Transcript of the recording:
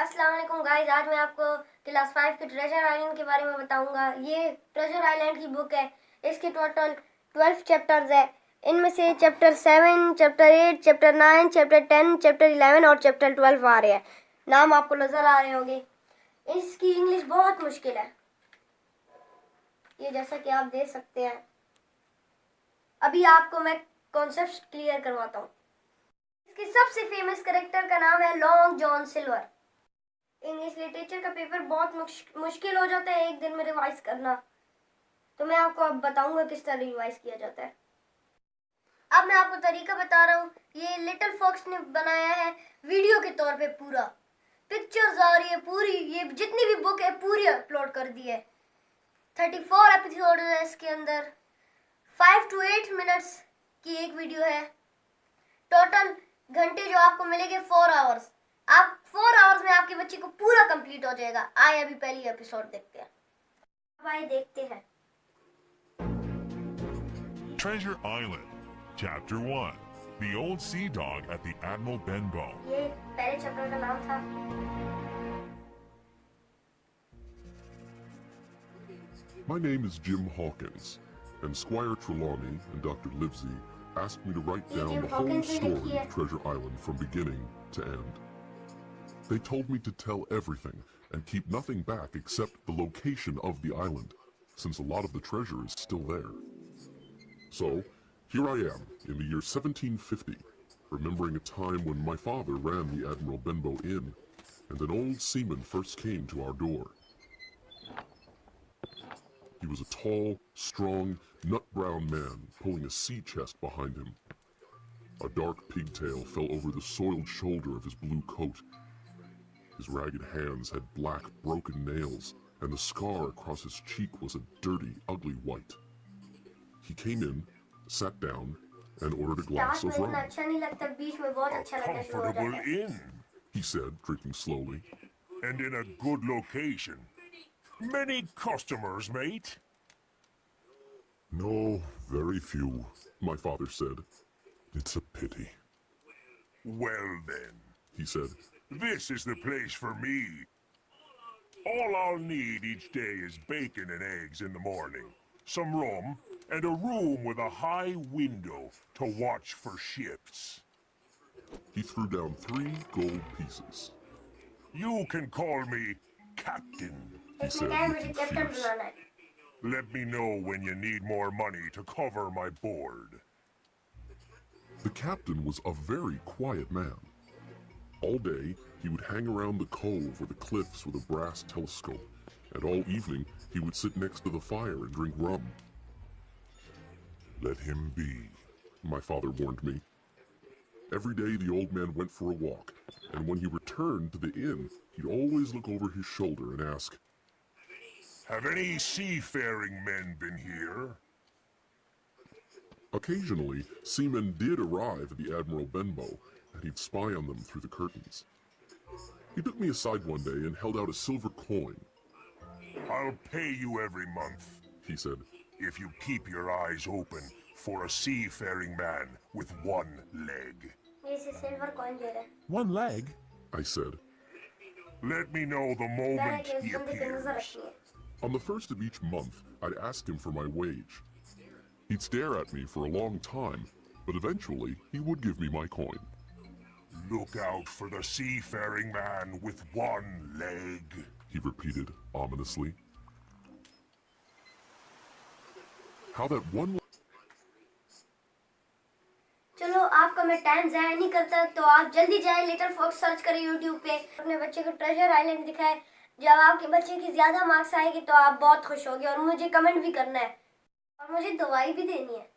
अस्सलाम वालेकुम गाइस, आज मैं आपको क्लास फाइव के ट्रेजर आइलैंड के बारे में बताऊँगा। ये ट्रेजर आइलैंड की बुक है, इसके टोटल ट्वेल्व चैप्टर्स है। इनमें से chapter seven, chapter eight, chapter nine, chapter ten, chapter eleven और चैप्टर ट्वेल्व आ रहे हैं। नाम आपको नज़र आ रहे होंगे। इसकी इंग्लिश बहुत मुश्किल है। ये जैसा कि आप देख सकते हैं। अभी आपको मैं कॉन्सेप्ट क्लियर करवाता हूँ। इसके सबसे फ़ेमस करेक्टर का नाम है Long John Silver. English literature का पेपर बहुत मुश्किल हो जाता है एक दिन में रिवाइज करना। तो मैं आपको अब बताऊँगा किस तरह रिवाइज किया जाता है। अब मैं आपको तरीका बता रहा हूँ। ये लिटिल फॉक्स ने बनाया है वीडियो के तौर पे पूरा। पिक्चर्स आ रही है पूरी। ये जितनी भी बुक है पूरी अपलोड कर दी है। थर्टी फोर एपिसोड है इसके अंदर। फाइव टू एट मिनट्स की एक वीडियो है। टोटल घंटे जो आपको मिलेंगे फोर आवर्स आप फोर आवर्स में आपके बच्चे को पूरा कंप्लीट हो जाएगा आए अभी पहली एपिसोड देखते हैं अब आए देखते हैं Treasure Island, Chapter 1 The Old Sea Dog at the Admiral Benbow. ये पहले चैप्टर का नाम था My name is Jim Hawkins, and Squire Trelawney and Dr. Livesey asked me to write Yeah, down Jim the whole Hawkins is story here. of Treasure Island from beginning to end. They told me to tell everything and keep nothing back except the location of the island, since a lot of the treasure is still there. So, here I am, in the year 1750, remembering a time when my father ran the Admiral Benbow Inn, and an old seaman first came to our door. He was a tall, strong, nut-brown man pulling a sea chest behind him. A dark pigtail fell over the soiled shoulder of his blue coat. His ragged hands had black, broken nails, and the scar across his cheek was a dirty, ugly white. He came in, sat down, and ordered a glass of rum. Comfortable inn, he said, drinking slowly. And in a good location. Many customers, mate? No, very few, my father said. It's a pity. Well then, he said, this is the place for me. All I'll need each day is bacon and eggs in the morning, some rum, and a room with a high window to watch for ships. He threw down three gold pieces. You can call me Captain, he said Let me know when you need more money to cover my board. The captain was a very quiet man. All day, he would hang around the cove or the cliffs with a brass telescope, and all evening, he would sit next to the fire and drink rum. Let him be, my father warned me. Every day, the old man went for a walk, and when he returned to the inn, he'd always look over his shoulder and ask, Have any seafaring men been here? Occasionally, seamen did arrive at the Admiral Benbow, and he'd spy on them through the curtains. He took me aside one day and held out a silver coin. I'll pay you every month, he said, if you keep your eyes open for a seafaring man with one leg. One leg? I said. Let me know the moment he appears. On the first of each month, I'd ask him for my wage. He'd stare at me for a long time, but eventually he would give me my coin. Look out for the seafaring man with one leg. He repeated ominously. How that one चलो, आपका मैं time जाया नहीं करता तो आप जल्दी जाए लिटिल फॉक्स सर्च करें यूट्यूब पे अपने बच्चे को ट्रेजर आइलैंड दिखाए जब आपके बच्चे की ज़्यादा मार्क्स आएगी तो आप बहुत खुश होगे और मुझे कमेंट भी करना है और मुझे दवाई भी देनी है